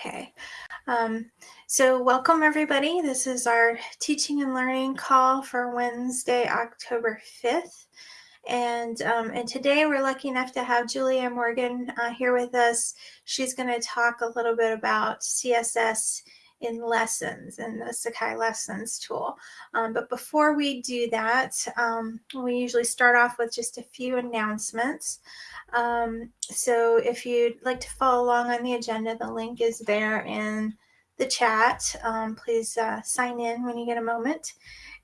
Okay. Um, so welcome everybody. This is our teaching and learning call for Wednesday, October 5th. And, um, and today we're lucky enough to have Julia Morgan uh, here with us. She's going to talk a little bit about CSS in lessons and the Sakai lessons tool. Um, but before we do that, um, we usually start off with just a few announcements. Um, so if you'd like to follow along on the agenda, the link is there in the chat. Um, please uh, sign in when you get a moment.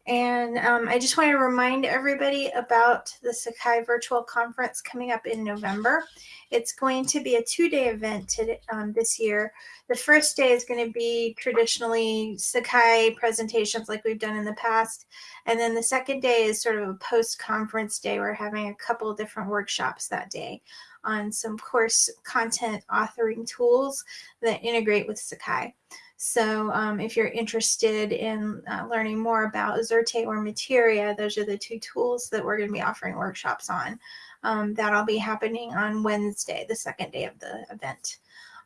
And um, I just want to remind everybody about the Sakai Virtual Conference coming up in November. It's going to be a two-day event um, this year. The first day is going to be traditionally Sakai presentations like we've done in the past. And then the second day is sort of a post-conference day. We're having a couple different workshops that day on some course content authoring tools that integrate with Sakai. So um, if you're interested in uh, learning more about Xerte or Materia, those are the two tools that we're going to be offering workshops on. Um, that'll be happening on Wednesday, the second day of the event.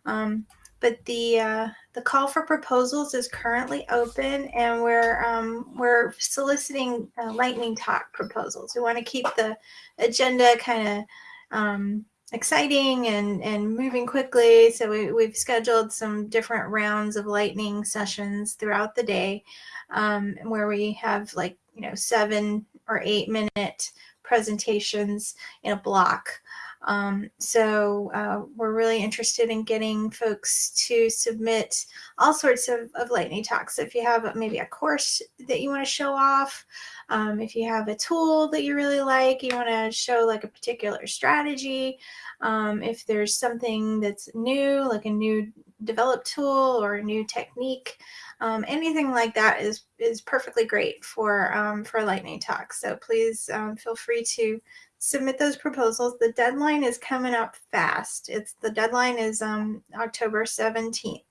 Um, but the uh, the call for proposals is currently open, and we're um, we're soliciting uh, lightning talk proposals. We want to keep the agenda kind of um, exciting and, and moving quickly. So we, we've scheduled some different rounds of lightning sessions throughout the day um, where we have like, you know, seven or eight minute presentations in a block. Um, so uh, we're really interested in getting folks to submit all sorts of, of lightning talks. If you have maybe a course that you want to show off, um, if you have a tool that you really like, you want to show like a particular strategy, um, if there's something that's new, like a new developed tool or a new technique, um, anything like that is is perfectly great for um, for lightning talk. So please um, feel free to submit those proposals. The deadline is coming up fast. It's the deadline is um, October 17th,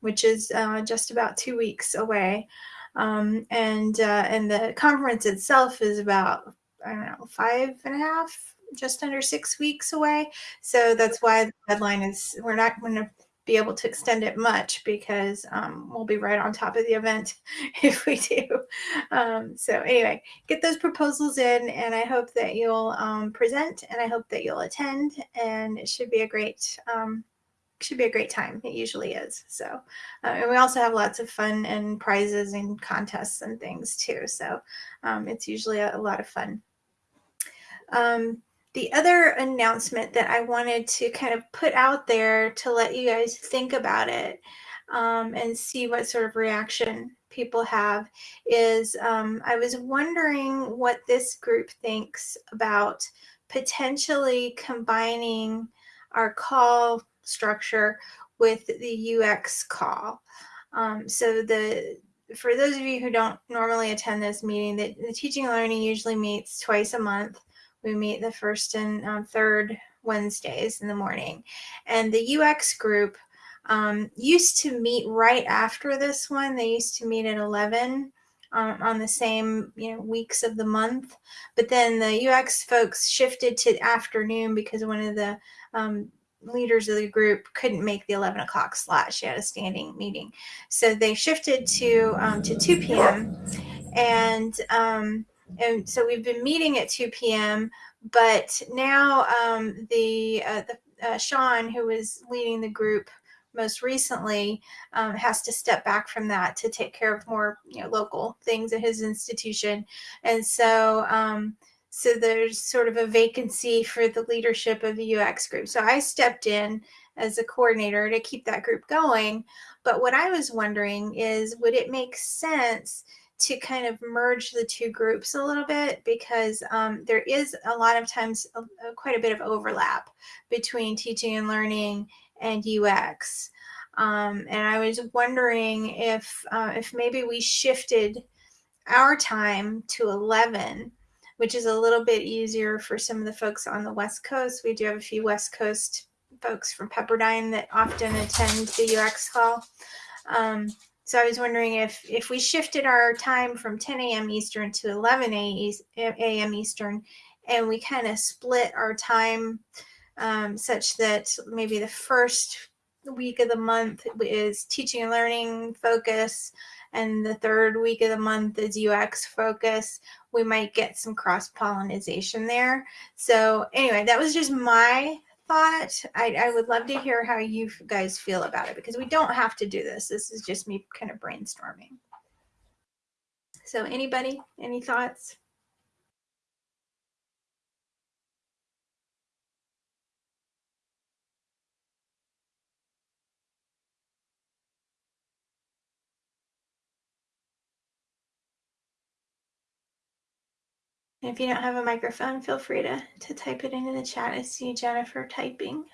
which is uh, just about two weeks away. Um, and uh, and the conference itself is about I don't know five and a half, just under six weeks away. So that's why the deadline is. We're not going to be able to extend it much because um, we'll be right on top of the event if we do. Um, so anyway, get those proposals in and I hope that you'll um, present and I hope that you'll attend and it should be a great, um, should be a great time. It usually is. So, uh, and we also have lots of fun and prizes and contests and things too. So um, it's usually a, a, lot of fun. Um, the other announcement that I wanted to kind of put out there to let you guys think about it um, and see what sort of reaction people have is um, I was wondering what this group thinks about potentially combining our call structure with the UX call. Um, so the for those of you who don't normally attend this meeting, the, the teaching and learning usually meets twice a month. We meet the first and um, third Wednesdays in the morning. And the UX group um, used to meet right after this one. They used to meet at 11 um, on the same you know weeks of the month. But then the UX folks shifted to afternoon because one of the um, leaders of the group couldn't make the 11 o'clock slot. She had a standing meeting. So they shifted to, um, to 2 p.m. And and so we've been meeting at 2 p.m. But now um, the, uh, the uh, Sean, who was leading the group most recently, um, has to step back from that to take care of more you know, local things at his institution. And so um, so there's sort of a vacancy for the leadership of the UX group. So I stepped in as a coordinator to keep that group going. But what I was wondering is would it make sense to kind of merge the two groups a little bit because um, there is a lot of times a, a, quite a bit of overlap between teaching and learning and UX. Um, and I was wondering if uh, if maybe we shifted our time to 11, which is a little bit easier for some of the folks on the West Coast. We do have a few West Coast folks from Pepperdine that often attend the UX call. Um, so I was wondering if if we shifted our time from 10 a.m. Eastern to 11 a.m. Eastern, and we kind of split our time um, such that maybe the first week of the month is teaching and learning focus and the third week of the month is UX focus, we might get some cross pollination there. So anyway, that was just my thought. I, I would love to hear how you guys feel about it because we don't have to do this. This is just me kind of brainstorming. So anybody, any thoughts? If you don't have a microphone, feel free to, to type it into the chat. I see Jennifer typing.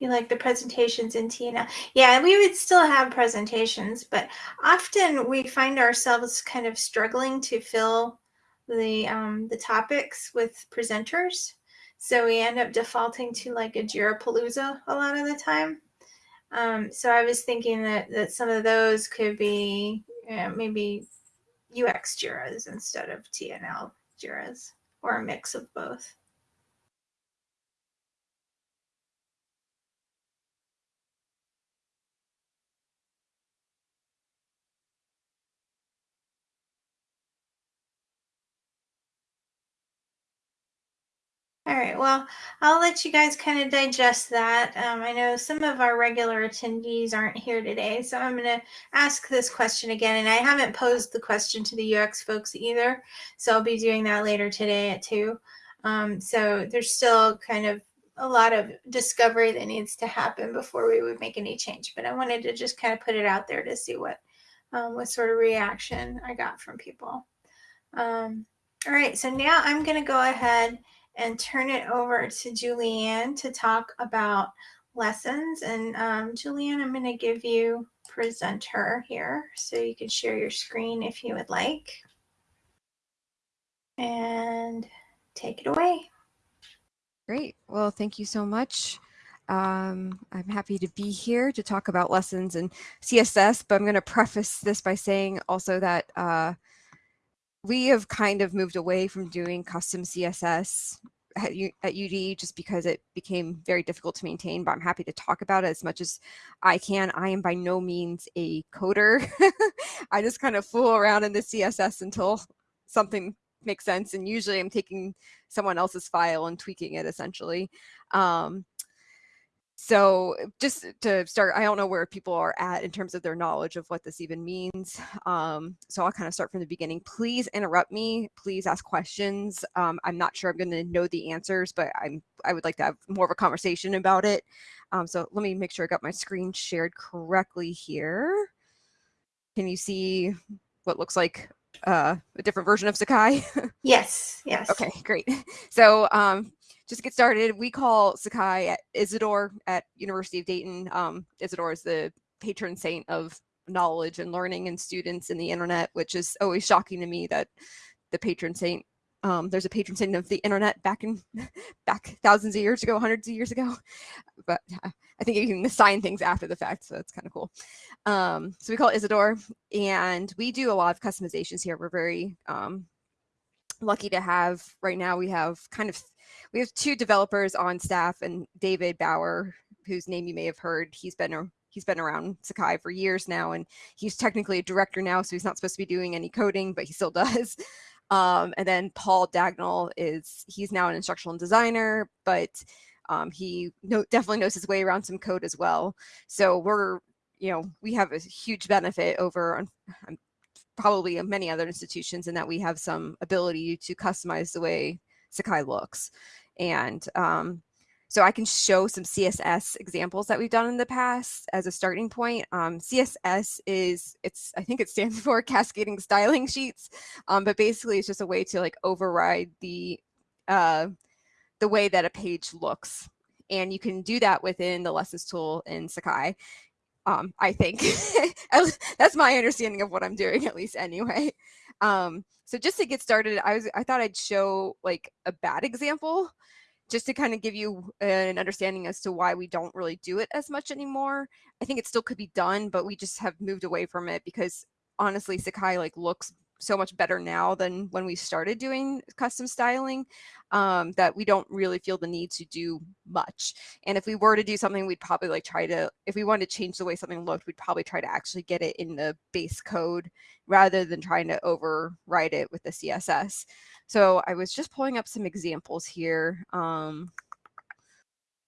You like the presentations in Tina? Yeah, we would still have presentations, but often we find ourselves kind of struggling to fill the um, the topics with presenters. So we end up defaulting to like a Jira Palooza a lot of the time. Um, so I was thinking that, that some of those could be maybe UX JIRAs instead of TNL JIRAs or a mix of both. All right, well, I'll let you guys kind of digest that. Um, I know some of our regular attendees aren't here today, so I'm going to ask this question again. And I haven't posed the question to the UX folks either, so I'll be doing that later today at 2. Um, so there's still kind of a lot of discovery that needs to happen before we would make any change. But I wanted to just kind of put it out there to see what, um, what sort of reaction I got from people. Um, all right, so now I'm going to go ahead and turn it over to Julianne to talk about lessons. And um, Julianne, I'm going to give you presenter here so you can share your screen if you would like. And take it away. Great. Well, thank you so much. Um, I'm happy to be here to talk about lessons in CSS, but I'm going to preface this by saying also that uh, we have kind of moved away from doing custom CSS at, UD just because it became very difficult to maintain, but I'm happy to talk about it as much as I can. I am by no means a coder. I just kind of fool around in the CSS until something makes sense. And usually I'm taking someone else's file and tweaking it essentially. Um, so just to start, I don't know where people are at in terms of their knowledge of what this even means. Um, so I'll kind of start from the beginning. Please interrupt me. Please ask questions. Um, I'm not sure I'm going to know the answers, but I'm I would like to have more of a conversation about it. Um, so let me make sure I got my screen shared correctly here. Can you see what looks like uh, a different version of Sakai? yes, yes. Okay, great. So um, just to get started, we call Sakai at Isidore at University of Dayton. Um, Isidore is the patron saint of knowledge and learning and students in the internet, which is always shocking to me that the patron saint um, there's a patron saint of the internet back in back thousands of years ago, hundreds of years ago. But I think you can assign things after the fact, so that's kind of cool. Um, so we call it Isidore, and we do a lot of customizations here. We're very um, lucky to have right now. We have kind of we have two developers on staff, and David Bauer, whose name you may have heard. He's been a he's been around Sakai for years now, and he's technically a director now, so he's not supposed to be doing any coding, but he still does. Um, and then Paul Dagnall is he's now an instructional designer, but um, he know, definitely knows his way around some code as well. So we're you know we have a huge benefit over um, probably many other institutions in that we have some ability to customize the way Sakai looks. And um, so I can show some CSS examples that we've done in the past as a starting point. Um, CSS is, it's I think it stands for cascading styling sheets, um, but basically it's just a way to like override the, uh, the way that a page looks. And you can do that within the lessons tool in Sakai. Um, I think that's my understanding of what I'm doing, at least anyway. Um, so just to get started, I was I thought I'd show like a bad example just to kind of give you an understanding as to why we don't really do it as much anymore. I think it still could be done, but we just have moved away from it because honestly, Sakai like looks so much better now than when we started doing custom styling um, that we don't really feel the need to do much. And if we were to do something, we'd probably like try to, if we wanted to change the way something looked, we'd probably try to actually get it in the base code rather than trying to override it with the CSS. So I was just pulling up some examples here. Um,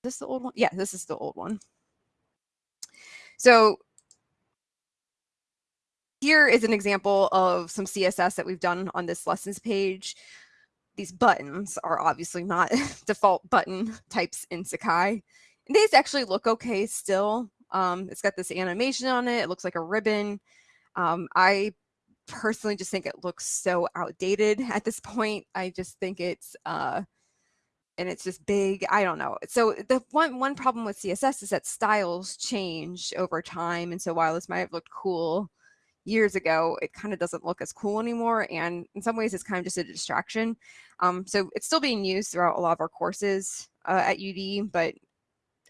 is this the old one? Yeah, this is the old one. So here is an example of some CSS that we've done on this lessons page. These buttons are obviously not default button types in Sakai. And these actually look okay still. Um, it's got this animation on it. It looks like a ribbon. Um, I personally just think it looks so outdated at this point. I just think it's uh, and it's just big. I don't know. So the one one problem with CSS is that styles change over time, and so while this might have looked cool years ago, it kind of doesn't look as cool anymore. And in some ways, it's kind of just a distraction. Um, so it's still being used throughout a lot of our courses uh, at UD, but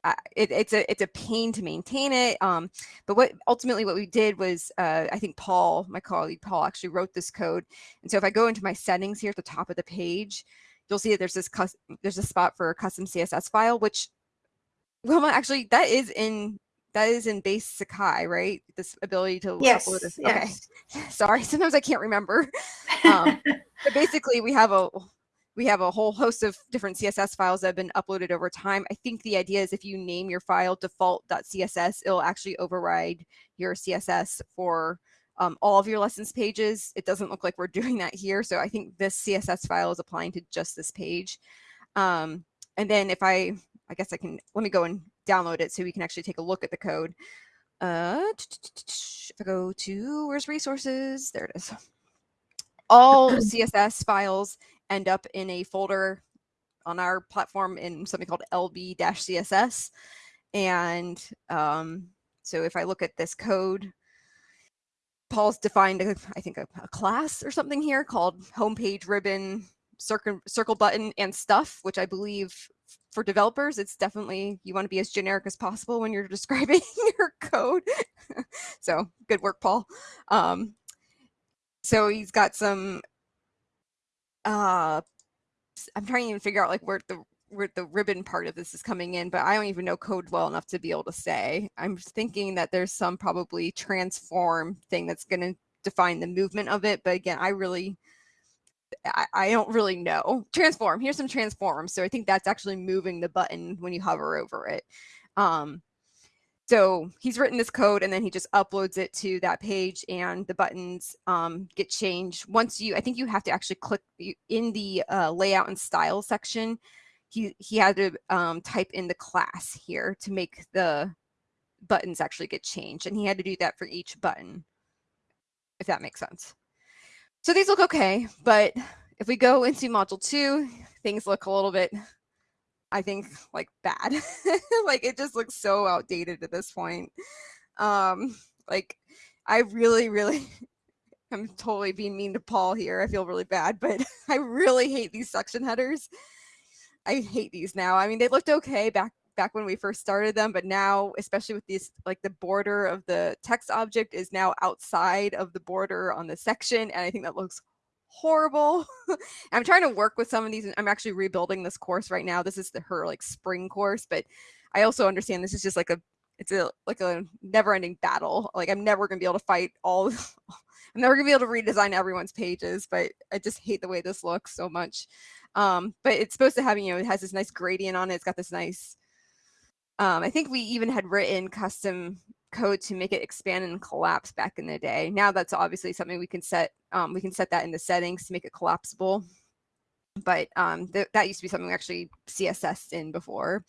uh, it, it's a it's a pain to maintain it. Um, but what ultimately what we did was uh, I think Paul, my colleague Paul, actually wrote this code. And so if I go into my settings here at the top of the page, you'll see that there's this there's a spot for a custom CSS file, which well actually that is in that is in base Sakai, right? This ability to yes, upload this. Yes. Okay. Sorry, sometimes I can't remember. Um, but basically we have a we have a whole host of different CSS files that have been uploaded over time. I think the idea is if you name your file default.css, it'll actually override your CSS for um, all of your lessons pages. It doesn't look like we're doing that here. So I think this CSS file is applying to just this page. Um, and then if I, I guess I can, let me go and download it so we can actually take a look at the code. Uh, if I go to, where's resources? There it is. All CSS files end up in a folder on our platform in something called lb-css. And um, so if I look at this code, Paul's defined, a, I think, a, a, class or something here called homepage ribbon circle, circle button and stuff, which I believe for developers, it's definitely, you want to be as generic as possible when you're describing your code. so good work, Paul. Um, so he's got some, uh, I'm trying to even figure out like where the where the ribbon part of this is coming in, but I don't even know code well enough to be able to say. I'm thinking that there's some probably transform thing that's going to define the movement of it. But again, I really, I, I, don't really know. Transform, here's some transforms. So I think that's actually moving the button when you hover over it. Um, so he's written this code and then he just uploads it to that page and the buttons um, get changed. Once you, I think you have to actually click in the uh, layout and style section he he had to um, type in the class here to make the buttons actually get changed and he had to do that for each button if that makes sense so these look okay but if we go into module two things look a little bit i think like bad. Like it just looks so outdated at this point. Um like i really really i'm totally being mean to paul here. I feel really bad but i really hate these section headers. I hate these now. I mean, they looked okay back back when we first started them, but now, especially with these, like the border of the text object is now outside of the border on the section, and I think that looks horrible. I'm trying to work with some of these. I'm actually rebuilding this course right now. This is the her like spring course, but I also understand this is just like a it's a like a never-ending battle. Like I'm never gonna be able to fight all. I'm never gonna be able to redesign everyone's pages, but I just hate the way this looks so much. Um, but it's supposed to have, you know, it has this nice gradient on it. It's got this nice, um, I think we even had written custom code to make it expand and collapse back in the day. Now that's obviously something we can set, um, we can set that in the settings to make it collapsible. But um, th that used to be something we actually CSS in before.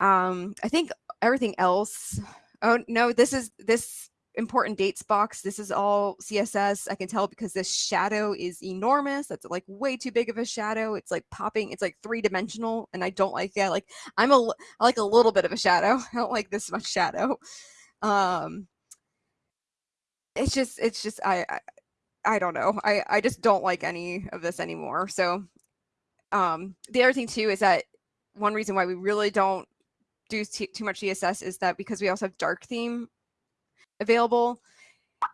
Um, I think everything else, oh no, this is, this important dates box. This is all CSS. I can tell because this shadow is enormous. That's like way too big of a shadow. It's like popping. It's like three dimensional and I don't like that. Like I'm a, I like a little bit of a shadow. I don't like this much shadow. Um, it's just, it's just, I, I, I don't know. I, I just don't like any of this anymore. So um, the other thing too is that one reason why we really don't do too much CSS is that because we also have dark theme available.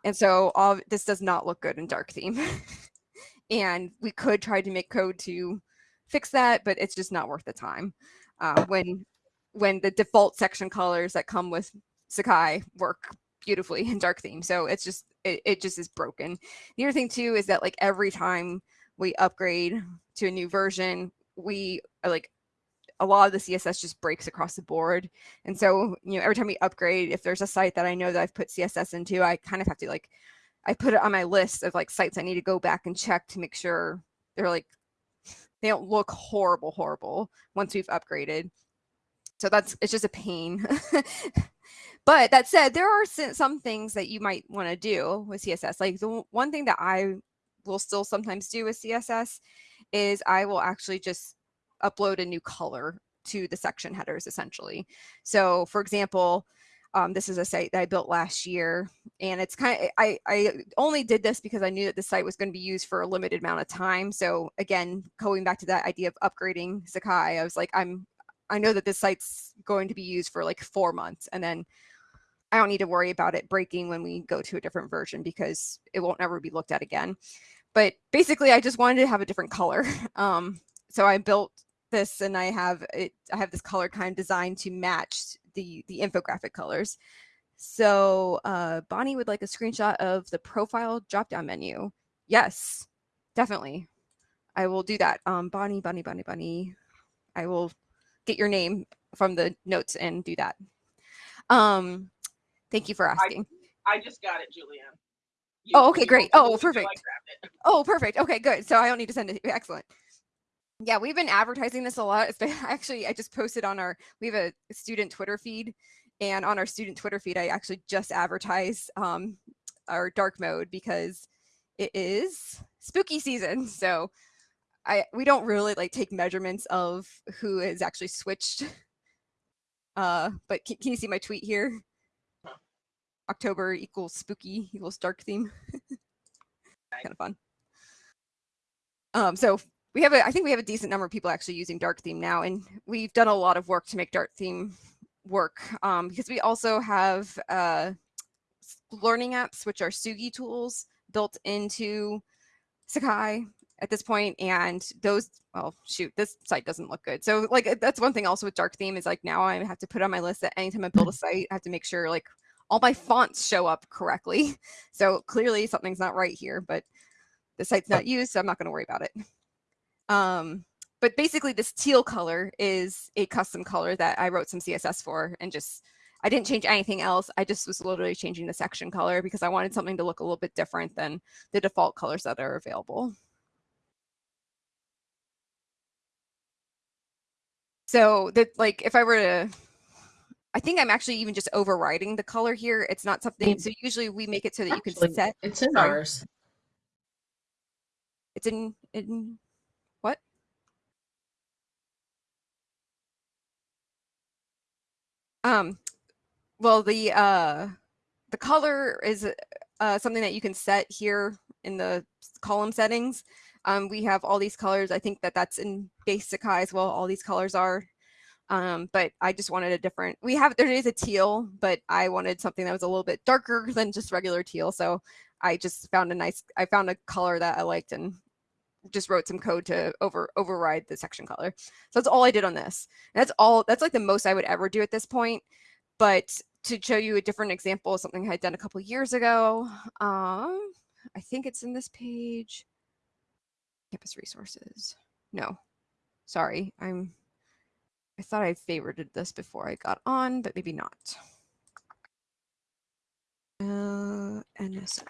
And so all this does not look good in dark theme. and we could try to make code to fix that, but it's just not worth the time. Uh, when when the default section colors that come with Sakai work beautifully in dark theme. So it's just it, it just is broken. The other thing too is that like every time we upgrade to a new version, we like a lot of the CSS just breaks across the board. And so, you know, every time we upgrade, if there's a site that I know that I've put CSS into, I kind of have to like, I put it on my list of like sites I need to go back and check to make sure they're like, they don't look horrible, horrible once we've upgraded. So that's, it's just a pain. but that said, there are some things that you might want to do with CSS. Like the one thing that I will still sometimes do with CSS is I will actually just upload a new color to the section headers essentially. So for example, um, this is a site that I built last year and it's kind of, I, I only did this because I knew that the site was going to be used for a limited amount of time. So again, going back to that idea of upgrading Sakai, I was like, I'm, I know that this site's going to be used for like four months and then I don't need to worry about it breaking when we go to a different version because it won't ever be looked at again. But basically I just wanted to have a different color. Um, so I built this and I have it, I have this color kind of designed to match the, the infographic colors. So uh, Bonnie would like a screenshot of the profile drop-down menu. Yes, definitely. I will do that. Um, Bonnie, Bonnie, Bonnie, Bonnie. I will get your name from the notes and do that. Um, thank you for asking. I, I just got it, Julianne. You, oh, okay, great. Oh, perfect. Oh, perfect. Okay, good. So I don't need to send it. Excellent. Yeah, we've been advertising this a lot. It's been, actually, I just posted on our, we have a student Twitter feed and on our student Twitter feed, I actually just advertised um, our dark mode because it is spooky season. So I, we don't really like take measurements of who has actually switched. Uh, but can, can you see my tweet here? October equals spooky equals dark theme. kind of fun. Um, so we have a, I think we have a decent number of people actually using dark theme now, and we've done a lot of work to make dark theme work um, because we also have uh, learning apps, which are Tsugi tools built into Sakai at this point, and those, well, shoot, this site doesn't look good. So like, that's one thing also with dark theme is like now I have to put on my list that anytime I build a site, I have to make sure like all my fonts show up correctly. So clearly something's not right here, but the site's not used, so I'm not going to worry about it. Um, but basically this teal color is a custom color that I wrote some CSS for and just, I didn't change anything else. I just was literally changing the section color because I wanted something to look a little bit different than the default colors that are available. So that like, if I were to, I think I'm actually even just overriding the color here. It's not something, so usually we make it so that you can set. It's in sorry. ours. It's in, in Um, well, the uh, the color is uh, something that you can set here in the column settings. Um, we have all these colors. I think that that's in basic Sakai as well. All these colors are. Um, but I just wanted a different, we have, there is a teal, but I wanted something that was a little bit darker than just regular teal. So I just found a nice, I found a color that I liked and just wrote some code to over override the section color. So that's all I did on this. And that's all, that's like the most I would ever do at this point. But to show you a different example of something I had done a couple years ago, um, I think it's in this page. Campus resources. No, sorry, I'm, I thought I favorited this before I got on, but maybe not. Uh, NSO.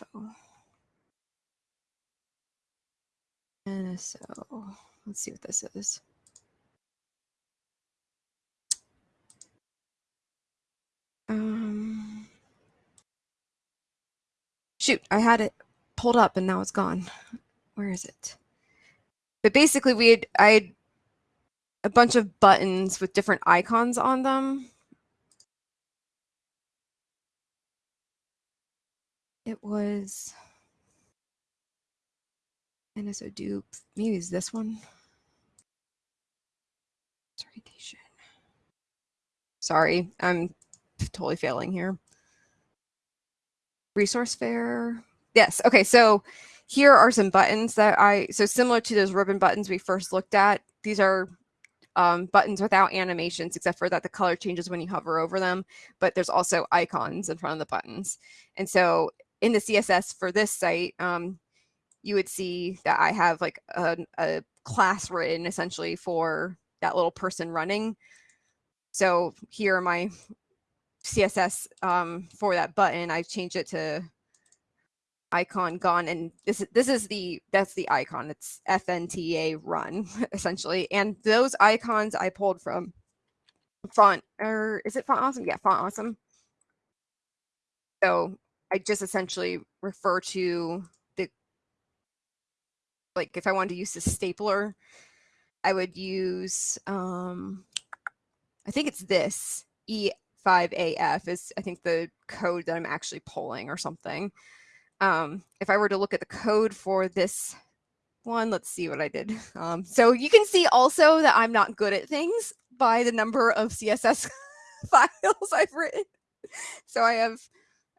And so let's see what this is. Um, shoot, I had it pulled up and now it's gone. Where is it? But basically we had, I had a bunch of buttons with different icons on them. It was NSO dupe. Maybe it's this one. Orientation. Sorry, I'm totally failing here. resource fair. Yes. Okay. So here are some buttons that I, so similar to those ribbon buttons we first looked at, these are um, buttons without animations, except for that the color changes when you hover over them, but there's also icons in front of the buttons. And so in the CSS for this site, um, you would see that I have like a, a class written essentially for that little person running. So here my CSS um, for that button. I've changed it to icon gone and this is this is the that's the icon it's fnta run essentially and those icons i pulled from font or is it font awesome yeah font awesome so i just essentially refer to like if i wanted to use the stapler i would use um i think it's this e5af is i think the code that i'm actually pulling or something um, if I were to look at the code for this one, let's see what I did. Um, so you can see also that I'm not good at things by the number of CSS files I've written. So I have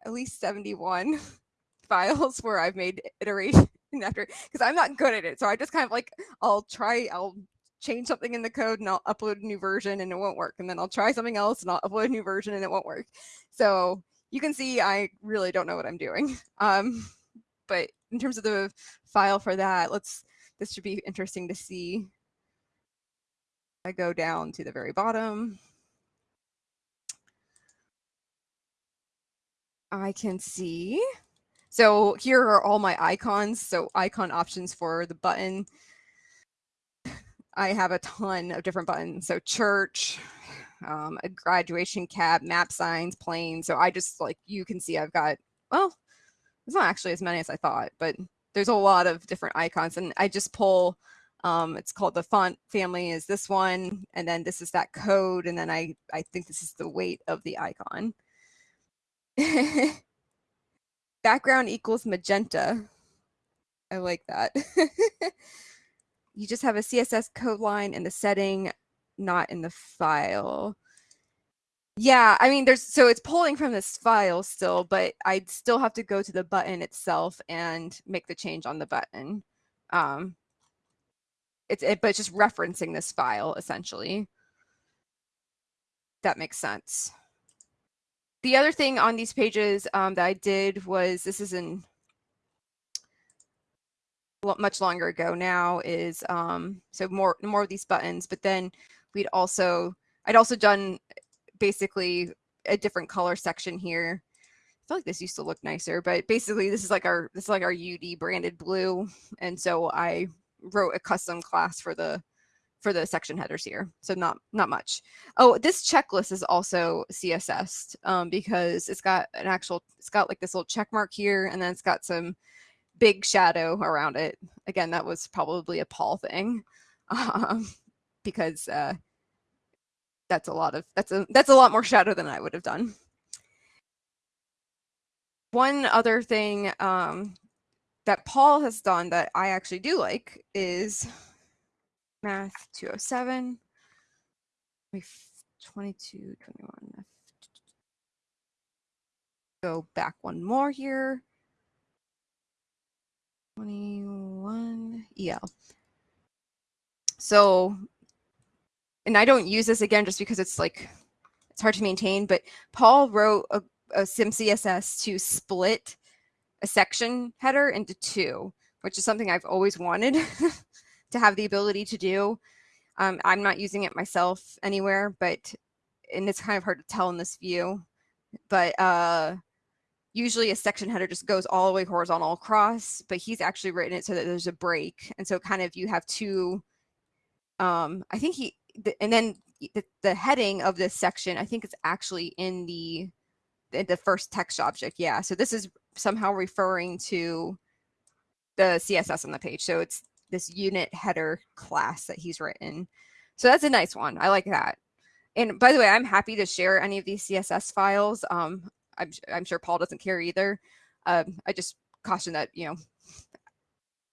at least 71 files where I've made iteration after because I'm not good at it. So I just kind of like I'll try I'll change something in the code and I'll upload a new version and it won't work. And then I'll try something else and I'll upload a new version and it won't work. So you can see I really don't know what I'm doing. Um, but in terms of the file for that, let's, this should be interesting to see. I go down to the very bottom. I can see. So here are all my icons. So icon options for the button. I have a ton of different buttons. So church, um, a graduation cap, map signs, planes. So I just like, you can see I've got, well, it's not actually as many as I thought, but there's a lot of different icons and I just pull, um, it's called the font family is this one. And then this is that code. And then I, I think this is the weight of the icon. Background equals magenta. I like that. you just have a CSS code line in the setting not in the file. Yeah, I mean, there's so it's pulling from this file still, but I'd still have to go to the button itself and make the change on the button. Um, it's it, but it's just referencing this file essentially. That makes sense. The other thing on these pages um, that I did was this is in much longer ago now is um, so more more of these buttons, but then we'd also, I'd also done basically a different color section here. I feel like this used to look nicer, but basically this is like our, this is like our UD branded blue. And so I wrote a custom class for the, for the section headers here. So not, not much. Oh, this checklist is also CSS um, because it's got an actual, it's got like this little check mark here, and then it's got some big shadow around it. Again, that was probably a Paul thing. Um, because uh, that's a lot of that's a that's a lot more shadow than I would have done. One other thing um, that Paul has done that I actually do like is math 207 22 21 go back one more here. 21 yeah so and I don't use this again just because it's like it's hard to maintain, but Paul wrote a, a SimCSS to split a section header into two, which is something I've always wanted to have the ability to do. Um, I'm not using it myself anywhere, but and it's kind of hard to tell in this view, but uh, usually a section header just goes all the way horizontal across, but he's actually written it so that there's a break. And so kind of you have two, um, I think he, the, and then the, the heading of this section, I think it's actually in the, the, the first text object. Yeah. So this is somehow referring to the CSS on the page. So it's this unit header class that he's written. So that's a nice one. I like that. And by the way, I'm happy to share any of these CSS files. Um, I'm, I'm sure Paul doesn't care either. Um, I just caution that, you know,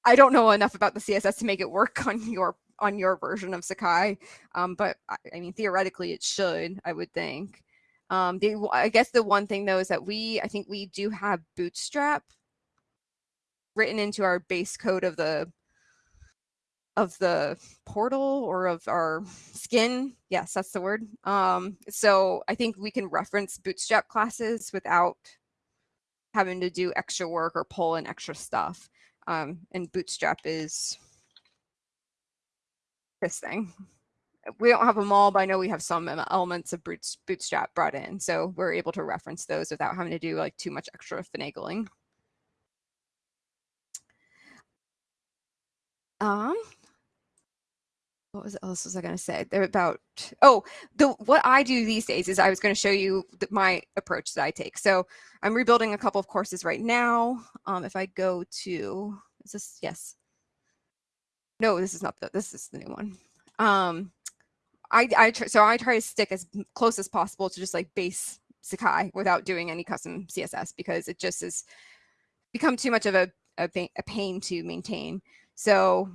I don't know enough about the CSS to make it work on your on your version of Sakai. Um, but I, I, mean, theoretically, it should, I would think. Um, the, I guess the one thing though is that we, I think we do have Bootstrap written into our base code of the of the portal or of our skin. Yes, that's the word. Um, so I think we can reference Bootstrap classes without having to do extra work or pull in extra stuff. Um, and Bootstrap is this thing. We don't have them all, but I know we have some elements of Bootstrap brought in. So we're able to reference those without having to do like too much extra finagling. Um, what was else was I going to say? They're about oh the what I do these days is I was going to show you the, my approach that I take. So I'm rebuilding a couple of courses right now. Um, if I go to is this yes? No, this is not the this is the new one. Um, I I try, so I try to stick as close as possible to just like base Sakai without doing any custom CSS because it just has become too much of a a, a pain to maintain. So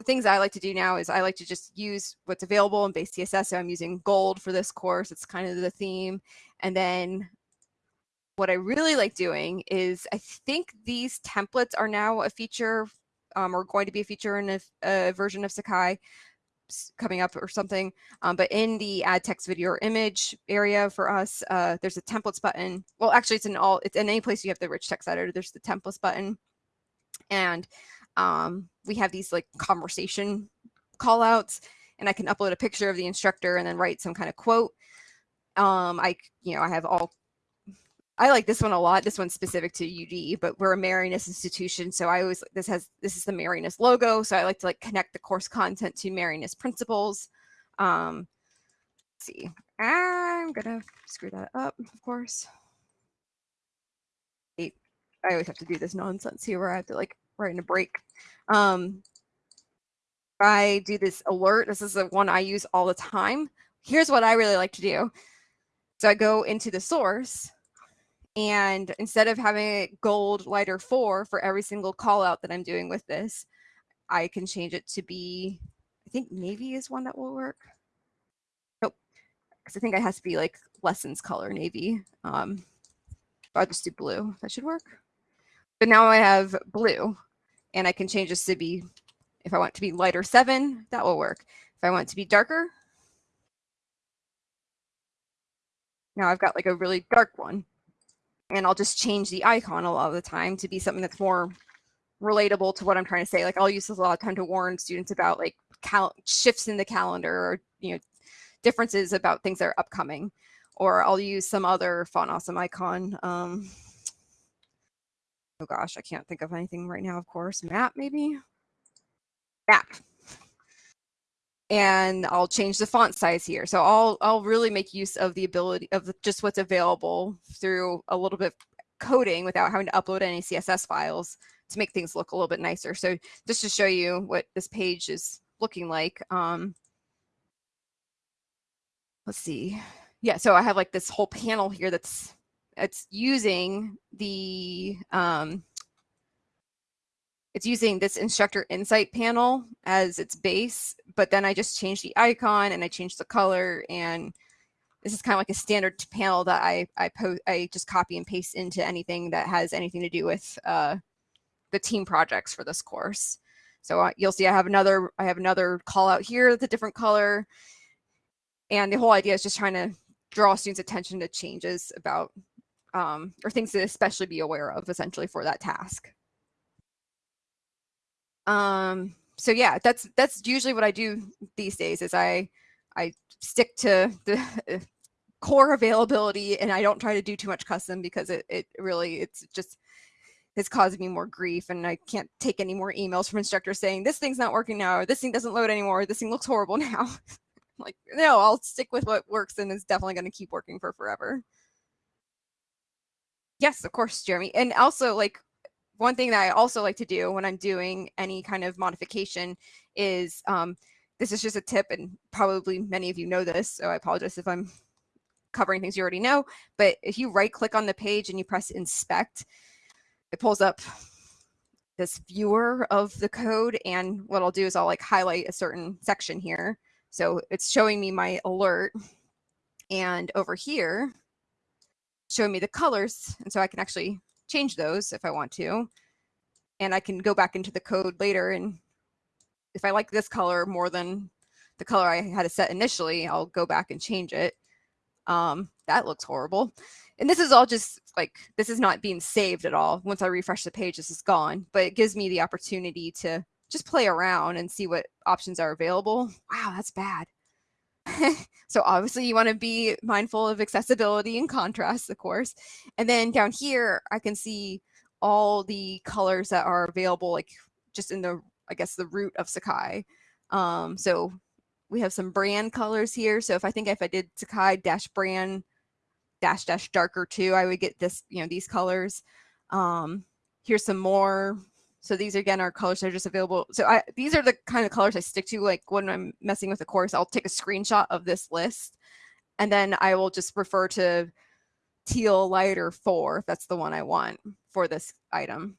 the things I like to do now is I like to just use what's available in base CSS. So I'm using gold for this course. It's kind of the theme. And then what I really like doing is I think these templates are now a feature um, or going to be a feature in a, a version of Sakai coming up or something. Um, but in the add text video or image area for us, uh, there's a templates button. Well, actually it's in all, it's in any place you have the rich text editor, there's the templates button. And um, we have these like conversation call outs and I can upload a picture of the instructor and then write some kind of quote. Um, I, you know, I have all, I like this one a lot. This one's specific to UD, but we're a Marianist institution. So I always, this has, this is the Marianist logo. So I like to like connect the course content to Marianist principles. Um, see, I'm gonna screw that up, of course. I always have to do this nonsense here where I have to like write in a break. Um, I do this alert. This is the one I use all the time. Here's what I really like to do. So I go into the source and instead of having a gold lighter four for every single call out that I'm doing with this, I can change it to be, I think navy is one that will work. Nope, because I think it has to be like lessons color navy. Um, I'll just do blue. That should work. But now I have blue and I can change this to be, if I want to be lighter seven, that will work. If I want to be darker, now I've got like a really dark one and I'll just change the icon a lot of the time to be something that's more relatable to what I'm trying to say. Like I'll use this a lot of time to warn students about like shifts in the calendar or, you know, differences about things that are upcoming, or I'll use some other font awesome icon. Um, oh gosh, I can't think of anything right now, of course. Map, maybe? Map. And I'll change the font size here. So I'll, I'll really make use of the ability of just what's available through a little bit of coding without having to upload any CSS files to make things look a little bit nicer. So just to show you what this page is looking like. Um, let's see. Yeah, so I have like this whole panel here that's it's using the um, it's using this instructor insight panel as its base, but then I just changed the icon and I changed the color and this is kind of like a standard panel that I I post I just copy and paste into anything that has anything to do with uh, the team projects for this course. So uh, you'll see I have another I have another call out here that's a different color. And the whole idea is just trying to draw students' attention to changes about um, or things to especially be aware of essentially for that task. Um, so yeah, that's that's usually what I do these days is I I stick to the core availability and I don't try to do too much custom because it, it really it's just has caused me more grief and I can't take any more emails from instructors saying this thing's not working now or this thing doesn't load anymore this thing looks horrible now like no I'll stick with what works and is definitely going to keep working for forever Yes, of course, Jeremy. And also like one thing that I also like to do when I'm doing any kind of modification is um, this is just a tip and probably many of you know this. So I apologize if I'm covering things you already know, but if you right click on the page and you press inspect, it pulls up this viewer of the code. And what I'll do is I'll like highlight a certain section here. So it's showing me my alert. And over here, showing me the colors. And so I can actually change those if I want to. And I can go back into the code later. And if I like this color more than the color I had it set initially, I'll go back and change it. Um, that looks horrible. And this is all just like, this is not being saved at all. Once I refresh the page, this is gone, but it gives me the opportunity to just play around and see what options are available. Wow, that's bad. so obviously you want to be mindful of accessibility and contrast, of course. And then down here, I can see all the colors that are available, like just in the, I guess, the root of Sakai. Um, so we have some brand colors here. So if I think if I did Sakai dash brand dash dash darker too, I would get this, you know, these colors. Um, here's some more so these again are colors that are just available. So I, these are the kind of colors I stick to. Like when I'm messing with the course, I'll take a screenshot of this list and then I will just refer to teal lighter four if that's the one I want for this item.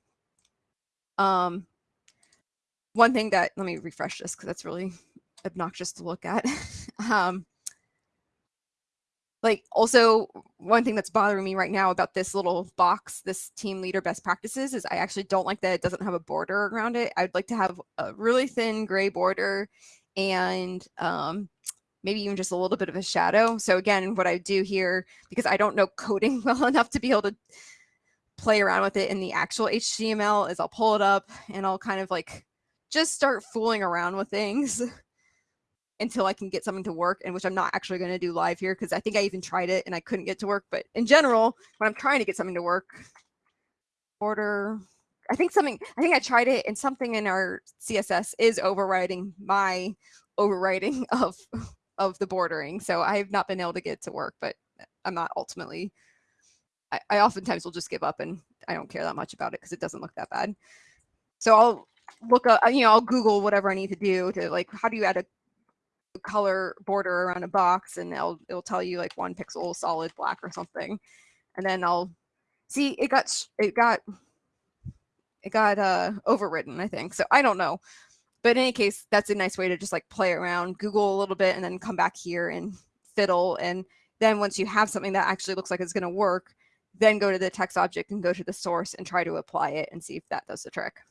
Um, one thing that, let me refresh this because that's really obnoxious to look at. um, like also one thing that's bothering me right now about this little box this team leader best practices is i actually don't like that it doesn't have a border around it. I'd like to have a really thin gray border and um, maybe even just a little bit of a shadow. So again what i do here because i don't know coding well enough to be able to play around with it in the actual html is i'll pull it up and i'll kind of like just start fooling around with things until I can get something to work and which I'm not actually going to do live here because I think I even tried it and I couldn't get to work. But in general, when I'm trying to get something to work, order, I think something, I think I tried it and something in our CSS is overriding my overriding of, of the bordering. So I have not been able to get to work, but I'm not ultimately, I, I oftentimes will just give up and I don't care that much about it because it doesn't look that bad. So I'll look up, you know, I'll Google whatever I need to do to like, how do you add a color border around a box and it'll, it'll tell you like one pixel solid black or something. And then I'll see it got, it got, it got uh, overwritten, I think. So I don't know. But in any case, that's a nice way to just like play around, Google a little bit, and then come back here and fiddle. And then once you have something that actually looks like it's going to work, then go to the text object and go to the source and try to apply it and see if that does the trick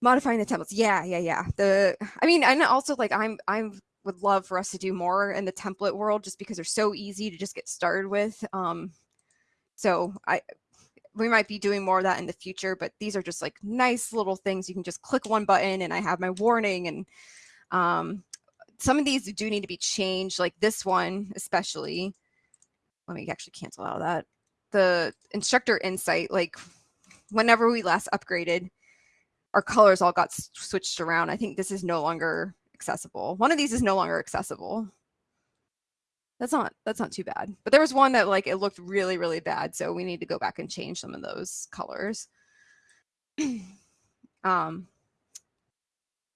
modifying the templates yeah yeah yeah. The i mean and also like i'm i'm would love for us to do more in the template world just because they're so easy to just get started with um so i we might be doing more of that in the future but these are just like nice little things. You can just click one button and i have my warning and um some of these do need to be changed like this one especially. Let me actually cancel out of that. The instructor insight like whenever we last upgraded our colors all got switched around. I think this is no longer accessible. One of these is no longer accessible. That's not that's not too bad. But there was one that like it looked really really bad, so we need to go back and change some of those colors. um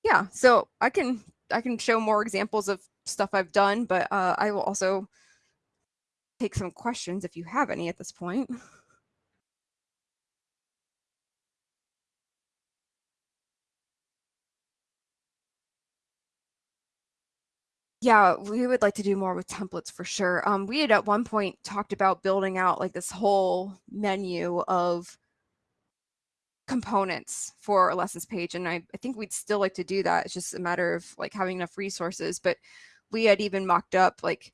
yeah, so I can I can show more examples of stuff I've done, but uh, I will also take some questions if you have any at this point. Yeah, we would like to do more with templates for sure. Um, we had at one point talked about building out like this whole menu of components for a lessons page. And I, I think we'd still like to do that. It's just a matter of like having enough resources. But we had even mocked up like,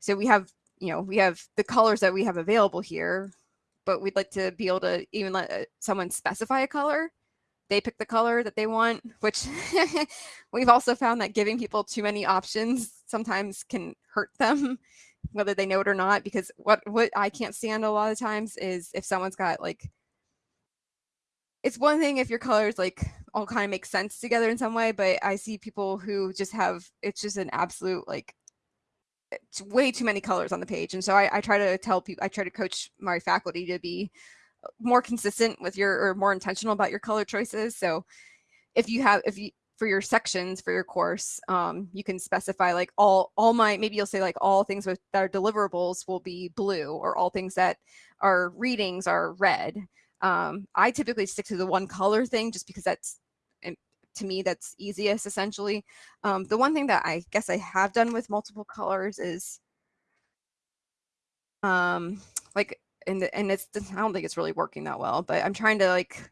so we have, you know, we have the colors that we have available here, but we'd like to be able to even let uh, someone specify a color they pick the color that they want, which we've also found that giving people too many options sometimes can hurt them, whether they know it or not, because what, what I can't stand a lot of times is if someone's got like, it's one thing if your colors like all kind of make sense together in some way, but I see people who just have, it's just an absolute like, it's way too many colors on the page. And so I, I try to tell people, I try to coach my faculty to be more consistent with your or more intentional about your color choices. So if you have if you for your sections for your course, um, you can specify like all all my maybe you'll say like all things with that are deliverables will be blue or all things that are readings are red. Um, I typically stick to the one color thing just because that's to me that's easiest essentially. Um, the one thing that I guess I have done with multiple colors is um, like, and, and it's, I don't think it's really working that well, but I'm trying to like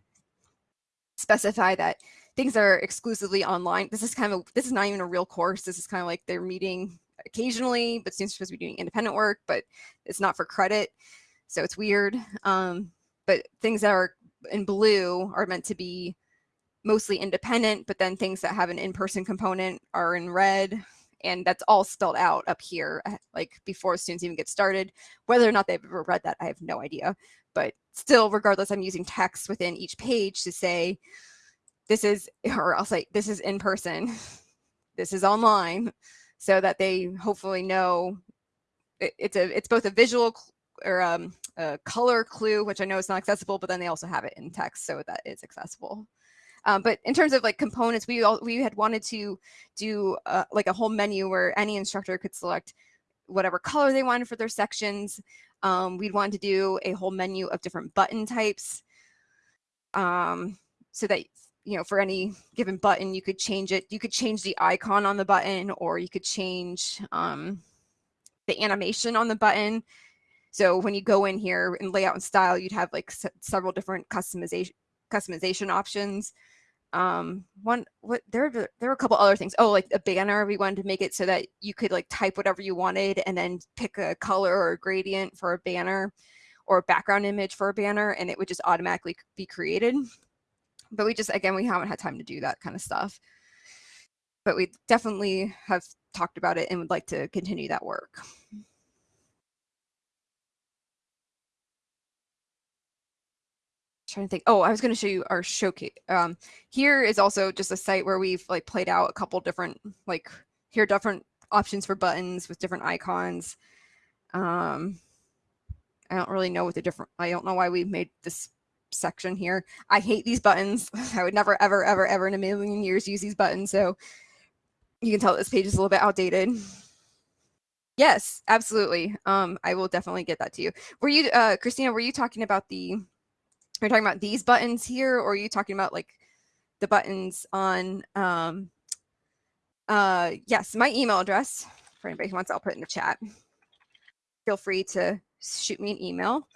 specify that things are exclusively online. This is kind of, a, this is not even a real course. This is kind of like they're meeting occasionally, but students are supposed to be doing independent work, but it's not for credit. So it's weird. Um, but things that are in blue are meant to be mostly independent, but then things that have an in-person component are in red. And that's all spelled out up here, eh, like before students even get started. Whether or not they've ever read that, I have no idea. But still, regardless, I'm using text within each page to say, this is, or I'll say, this is in person, this is online, so that they hopefully know it, it's a, it's both a visual or um, a color clue, which I know is not accessible, but then they also have it in text so that is accessible. Um, but in terms of like components, we all, we had wanted to do uh, like a whole menu where any instructor could select whatever color they wanted for their sections. Um, we'd want to do a whole menu of different button types um, so that you know for any given button you could change it. You could change the icon on the button or you could change um, the animation on the button. So when you go in here in layout and style, you'd have like several different customization customization options. Um, one what there there were a couple other things. Oh, like a banner. We wanted to make it so that you could like type whatever you wanted and then pick a color or a gradient for a banner or a background image for a banner, and it would just automatically be created. But we just again we haven't had time to do that kind of stuff. But we definitely have talked about it and would like to continue that work. Trying to think. Oh, I was going to show you our showcase. Um, here is also just a site where we've like played out a couple different, like here different options for buttons with different icons. Um, I don't really know what the different, I don't know why we made this section here. I hate these buttons. I would never, ever, ever, ever in a million years use these buttons. So you can tell this page is a little bit outdated. Yes, absolutely. Um, I will definitely get that to you. Were you, uh, Christina, were you talking about the are you talking about these buttons here, or are you talking about like the buttons on, um, uh, yes, my email address for anybody who wants, I'll put in the chat. Feel free to shoot me an email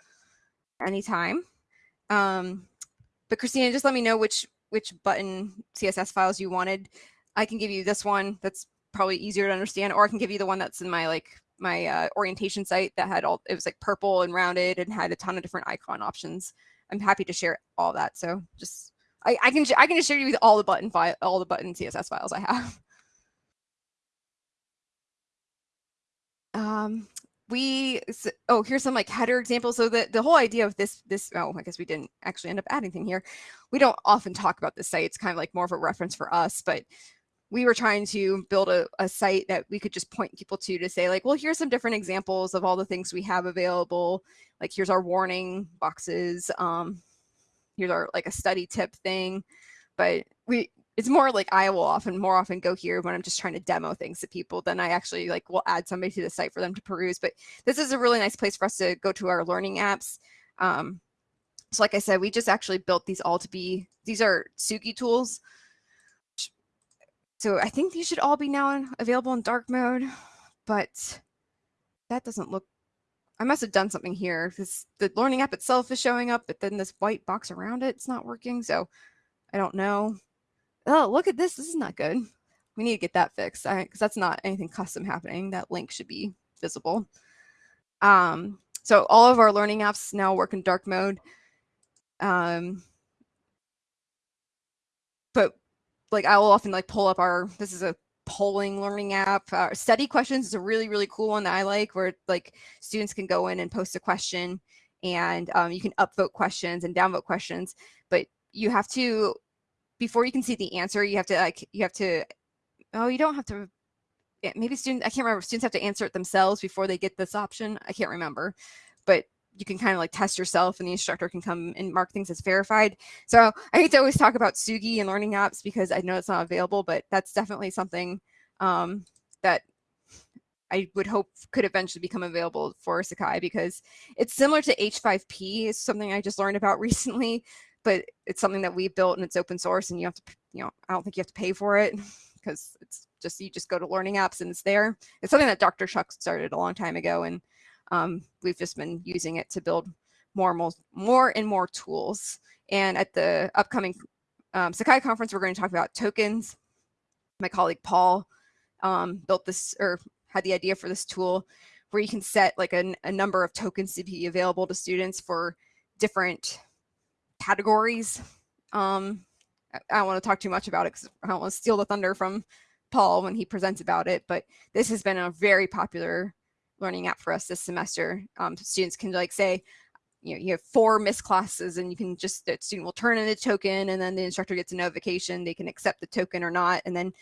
anytime. Um, but Christina, just let me know which which button CSS files you wanted. I can give you this one that's probably easier to understand, or I can give you the one that's in my like my uh, orientation site that had all, it was like purple and rounded and had a ton of different icon options. I'm happy to share all that. So just I, I can I can just share you with all the button file all the button CSS files I have. Um, we oh here's some like header examples. So the the whole idea of this this oh I guess we didn't actually end up adding anything here. We don't often talk about this site. It's kind of like more of a reference for us, but we were trying to build a, a site that we could just point people to to say like, well, here's some different examples of all the things we have available. Like here's our warning boxes. Um, here's our like a study tip thing. But we it's more like I will often more often go here when I'm just trying to demo things to people than I actually like will add somebody to the site for them to peruse. But this is a really nice place for us to go to our learning apps. Um, so like I said, we just actually built these all to be, these are Tsugi tools. So I think these should all be now available in dark mode, but that doesn't look, I must have done something here because the learning app itself is showing up, but then this white box around it, it's not working. So I don't know. Oh, look at this. This is not good. We need to get that fixed because that's not anything custom happening. That link should be visible. Um, so all of our learning apps now work in dark mode. Um, but like I will often like pull up our, this is a polling learning app. Uh, study questions is a really, really cool one that I like where like students can go in and post a question and um, you can upvote questions and downvote questions, but you have to, before you can see the answer, you have to like, you have to, oh, you don't have to, maybe students, I can't remember, students have to answer it themselves before they get this option. I can't remember, but you can kind of like test yourself and the instructor can come and mark things as verified. So I hate to always talk about Tsugi and learning apps because I know it's not available, but that's definitely something um, that I would hope could eventually become available for Sakai because it's similar to H5P. It's something I just learned about recently, but it's something that we built and it's open source and you have to, you know, I don't think you have to pay for it because it's just, you just go to learning apps and it's there. It's something that Dr. Chuck started a long time ago and um, we've just been using it to build more and more, more and more tools. And at the upcoming um, Sakai conference, we're going to talk about tokens. My colleague Paul um, built this or had the idea for this tool where you can set like a, a number of tokens to be available to students for different categories. Um, I, I don't want to talk too much about it because I don't want to steal the thunder from Paul when he presents about it, but this has been a very popular learning app for us this semester. Um, students can like say, you know, you have four missed classes and you can just, the student will turn in a token and then the instructor gets a notification, they can accept the token or not. And then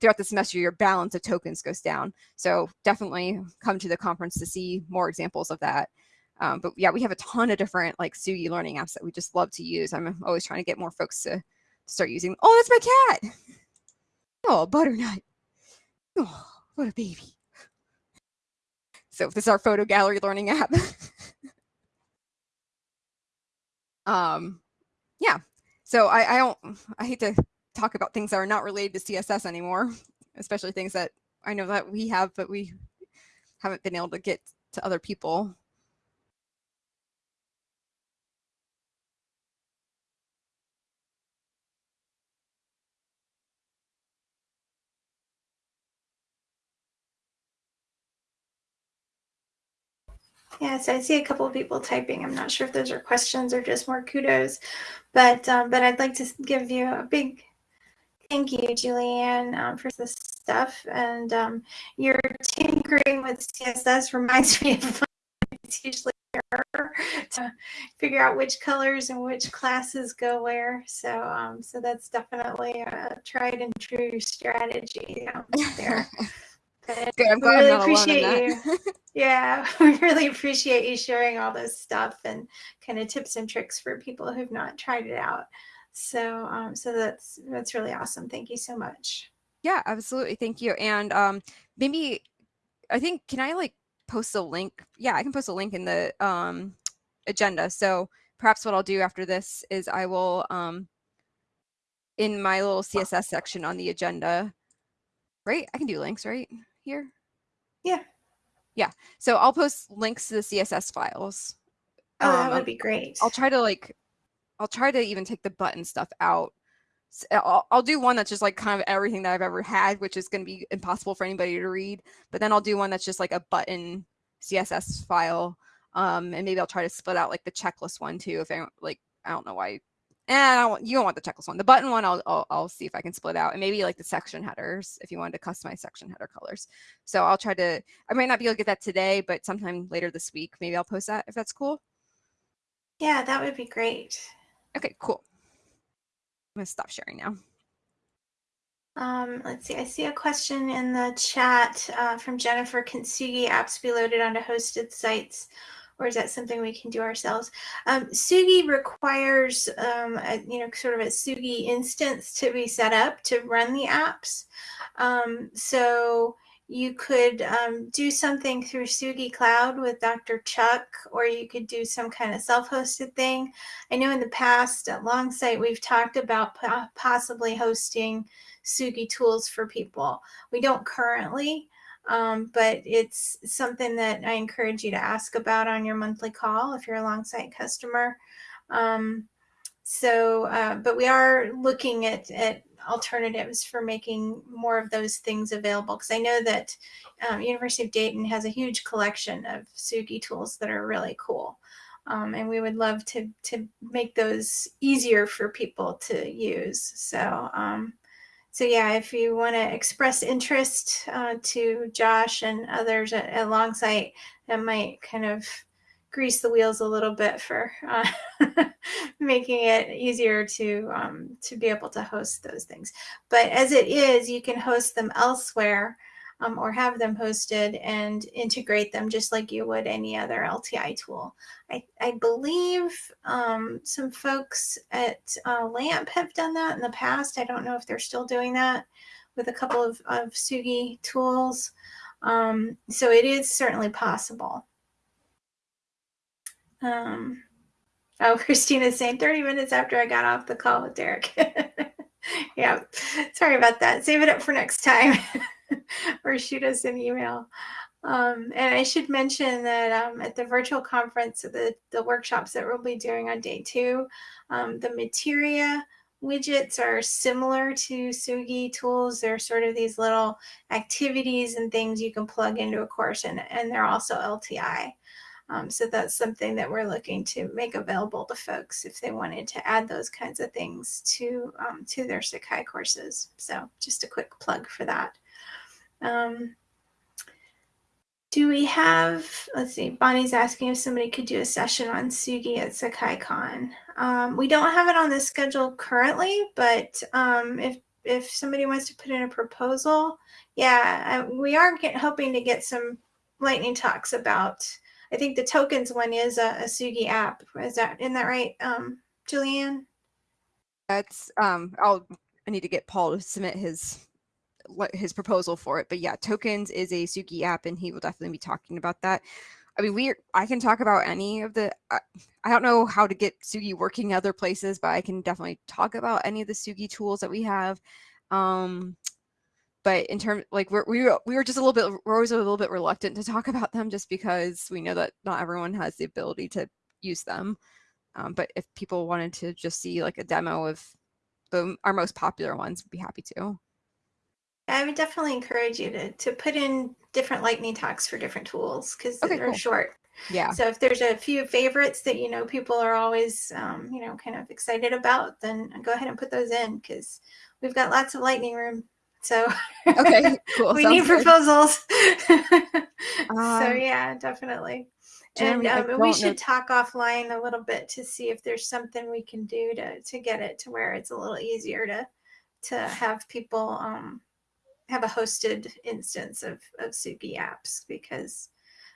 throughout the semester, your balance of tokens goes down. So definitely come to the conference to see more examples of that. Um, but yeah, we have a ton of different like Tsugi learning apps that we just love to use. I'm always trying to get more folks to start using. Oh, that's my cat. Oh, butternut. Oh, what a baby. So this is our photo gallery learning app. um, yeah. So I, I don't, I hate to talk about things that are not related to CSS anymore, especially things that I know that we have, but we haven't been able to get to other people. Yeah, so I see a couple of people typing. I'm not sure if those are questions or just more kudos, but um, but I'd like to give you a big thank you, Julianne, um, for this stuff. And um, your tinkering with CSS reminds me of it's usually to figure out which colors and which classes go where. So um, so that's definitely a tried and true strategy out there. I'm glad really appreciate you. yeah, we really appreciate you sharing all this stuff and kind of tips and tricks for people who've not tried it out. So, um, so that's that's really awesome. Thank you so much. Yeah, absolutely. Thank you. And um, maybe I think can I like post a link? Yeah, I can post a link in the um, agenda. So perhaps what I'll do after this is I will um, in my little CSS section on the agenda. Right, I can do links right here? Yeah. Yeah. So I'll post links to the CSS files. Oh, that um, would be great. I'll try to like, I'll try to even take the button stuff out. I'll, I'll do one that's just like kind of everything that I've ever had, which is going to be impossible for anybody to read. But then I'll do one that's just like a button CSS file. Um, and maybe I'll try to split out like the checklist one too. If I like, I don't know why and I don't, you don't want the checklist one. The button one, I'll, I'll, I'll see if I can split out and maybe like the section headers if you wanted to customize section header colors. So I'll try to, I might not be able to get that today, but sometime later this week, maybe I'll post that if that's cool. Yeah, that would be great. Okay, cool. I'm gonna stop sharing now. Um, let's see, I see a question in the chat uh, from Jennifer. Can Tsugi apps be loaded onto hosted sites? Or is that something we can do ourselves? Um, Tsugi requires, um, a, you know, sort of a Tsugi instance to be set up to run the apps. Um, so you could um, do something through Tsugi Cloud with Dr. Chuck, or you could do some kind of self-hosted thing. I know in the past at Longsight, we've talked about possibly hosting Tsugi tools for people. We don't currently, um, but it's something that I encourage you to ask about on your monthly call if you're a Longsight customer. Um, so, uh, but we are looking at, at alternatives for making more of those things available because I know that um, University of Dayton has a huge collection of Tsugi tools that are really cool. Um, and we would love to, to make those easier for people to use. So, um, so yeah, if you want to express interest uh, to Josh and others at, at Longsight, that might kind of grease the wheels a little bit for uh, making it easier to um, to be able to host those things. But as it is, you can host them elsewhere um, or have them hosted and integrate them just like you would any other LTI tool. I, I believe um, some folks at uh, LAMP have done that in the past. I don't know if they're still doing that with a couple of, of Tsugi tools. Um, so it is certainly possible. Um, oh, Christina's saying 30 minutes after I got off the call with Derek. yeah, sorry about that. Save it up for next time. or shoot us an email. Um, and I should mention that um, at the virtual conference, the, the workshops that we'll be doing on day two, um, the materia widgets are similar to Tsugi tools. They're sort of these little activities and things you can plug into a course, and, and they're also LTI. Um, so that's something that we're looking to make available to folks if they wanted to add those kinds of things to um, to their Sakai courses. So just a quick plug for that. Um, do we have, let's see, Bonnie's asking if somebody could do a session on Tsugi at SakaiCon. Um, we don't have it on the schedule currently, but um, if if somebody wants to put in a proposal, yeah, we are get, hoping to get some lightning talks about I think the tokens one is a, a Tsugi app. Is that isn't that right, um, Julianne? That's um. I'll I need to get Paul to submit his his proposal for it. But yeah, tokens is a Tsugi app, and he will definitely be talking about that. I mean, we I can talk about any of the. I, I don't know how to get Tsugi working other places, but I can definitely talk about any of the Tsugi tools that we have. Um, but in terms like we're, we were, we were just a little bit we're always a little bit reluctant to talk about them just because we know that not everyone has the ability to use them um, but if people wanted to just see like a demo of the our most popular ones we'd be happy to i would definitely encourage you to to put in different lightning talks for different tools because okay, they're cool. short yeah so if there's a few favorites that you know people are always um, you know kind of excited about then go ahead and put those in because we've got lots of lightning room so okay, cool. we need proposals. um, so yeah, definitely. Jeremy, and um, we should know. talk offline a little bit to see if there's something we can do to to get it to where it's a little easier to to have people um, have a hosted instance of of Tsugi apps because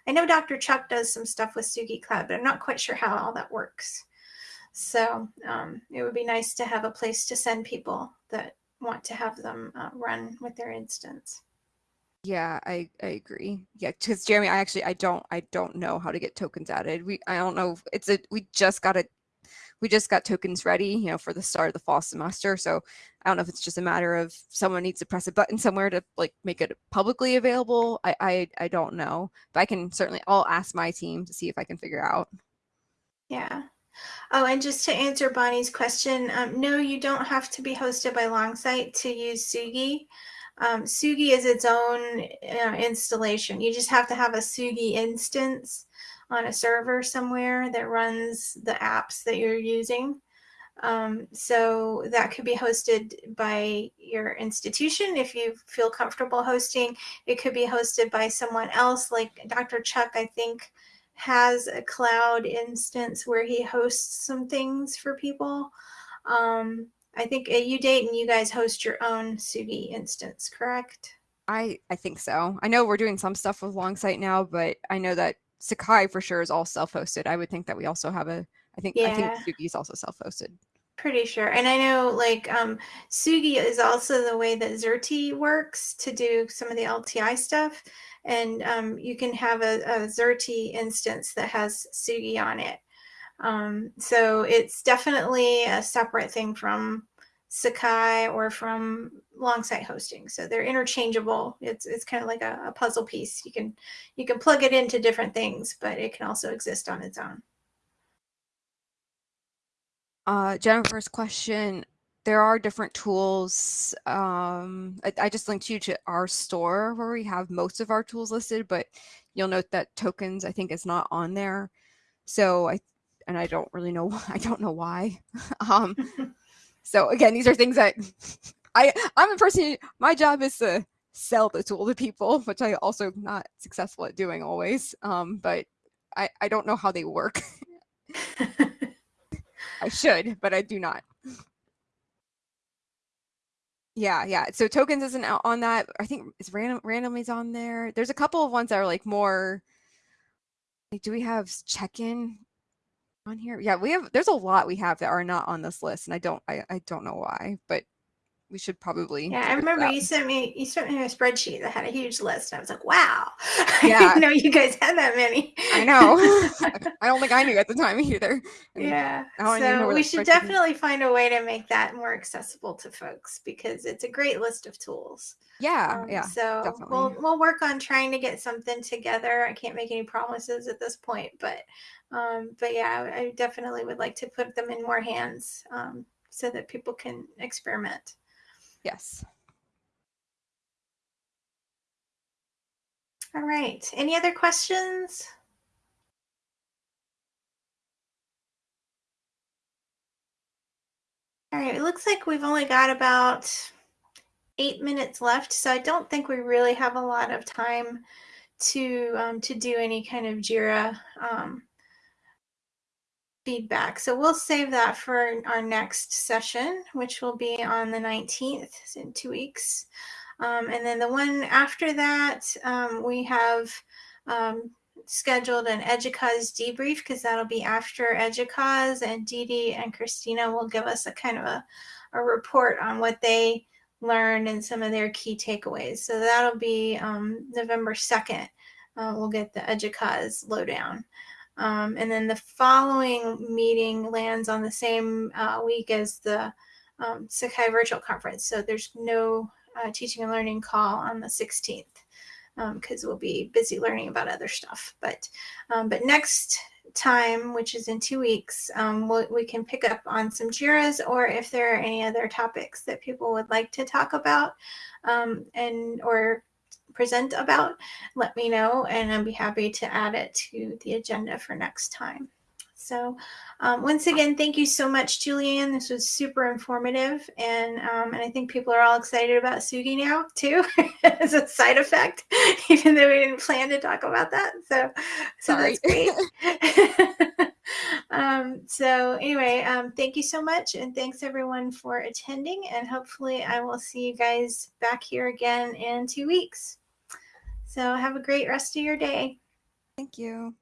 I know Dr. Chuck does some stuff with Tsugi Cloud, but I'm not quite sure how all that works. So um, it would be nice to have a place to send people that want to have them uh, run with their instance. Yeah, I, I agree. Yeah, because Jeremy, I actually I don't I don't know how to get tokens added. We I don't know. It's a we just got it. We just got tokens ready, you know, for the start of the fall semester. So I don't know if it's just a matter of someone needs to press a button somewhere to like make it publicly available. I I, I don't know, but I can certainly I'll ask my team to see if I can figure out. Yeah. Oh, and just to answer Bonnie's question, um, no, you don't have to be hosted by Longsight to use Tsugi. Um, Tsugi is its own uh, installation. You just have to have a Tsugi instance on a server somewhere that runs the apps that you're using. Um, so that could be hosted by your institution if you feel comfortable hosting. It could be hosted by someone else, like Dr. Chuck, I think has a cloud instance where he hosts some things for people. Um, I think at U Dayton, you guys host your own Tsugi instance, correct? I I think so. I know we're doing some stuff with Longsight now, but I know that Sakai for sure is all self-hosted. I would think that we also have a. I think yeah. I think Tsugi is also self-hosted. Pretty sure, and I know like um, Tsugi is also the way that Xerte works to do some of the LTI stuff and um, you can have a, a instance that has Tsugi on it. Um, so it's definitely a separate thing from Sakai or from Longsight hosting. So they're interchangeable. It's it's kind of like a, a, puzzle piece. You can you can plug it into different things, but it can also exist on its own. Uh, Jennifer's question there are different tools. Um, I, I, just linked you to our store where we have most of our tools listed, but you'll note that tokens I think is not on there. So I and I don't really know I don't know why. um, so again, these are things that I I'm a person. My job is to sell the tool to people, which I also not successful at doing always. Um, but I I don't know how they work. I should, but I do not. Yeah, yeah. So tokens isn't out on that. I think it's random randomly's on there. There's a couple of ones that are like more like do we have check-in on here? Yeah, we have there's a lot we have that are not on this list and I don't I, I don't know why, but we should probably. Yeah, I remember you sent me you sent me a spreadsheet that had a huge list. I was like, wow. Yeah. I didn't know you guys had that many. I know. I don't think I knew at the time either. And yeah. I don't know So we should spreadsheet is. definitely find a way to make that more accessible to folks because it's a great list of tools. Yeah, Um, yeah. So definitely. we'll we'll work on trying to get something together. I can't make any promises at this point, but um, but yeah, I I definitely would like to put them in more hands um, so that people can experiment. Yes. All right. Any other questions? All right. It looks like we've only got about eight minutes left, so I don't think we really have a lot of time to um, to do any kind of Jira um, feedback. So we'll save that for our next session, which will be on the 19th in two weeks. Um, and then the one after that, um, we have um, scheduled an EDUCAUSE debrief because that'll be after EDUCAUSE and Dee Dee and Christina will give us a kind of a, a report on what they learned and some of their key takeaways. So that'll be um, November 2nd. Uh, we'll get the EDUCAUSE lowdown. Um, and then the following meeting lands on the same uh, week as the um, Sakai Virtual Conference. So there's no uh, teaching and learning call on the 16th because we'll be busy learning about other stuff. But um, but next time, which is in two weeks, um, we we can pick up on some JIRAs or if there are any other topics that people would like to talk about um, and or present about, let me know and I'd be happy to add it to the agenda for next time. So um, once again, thank you so much, Julianne. This was super informative, and um, and I think people are all excited about Tsugi now too, as a side effect, even though we didn't plan to talk about that. So, so Sorry. that's great. um, so anyway, um, thank you so much, and thanks everyone for attending, and hopefully I will see you guys back here again in two weeks. So have a great rest of your day. Thank you.